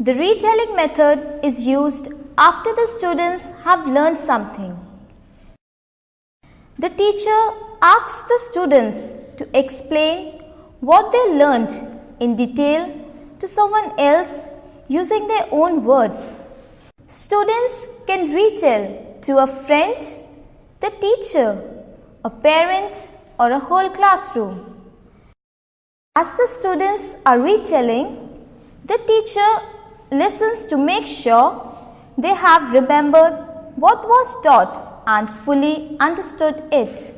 The retelling method is used after the students have learned something. The teacher asks the students to explain what they learned in detail to someone else using their own words. Students can retell to a friend, the teacher, a parent or a whole classroom. As the students are retelling, the teacher listens to make sure they have remembered what was taught and fully understood it.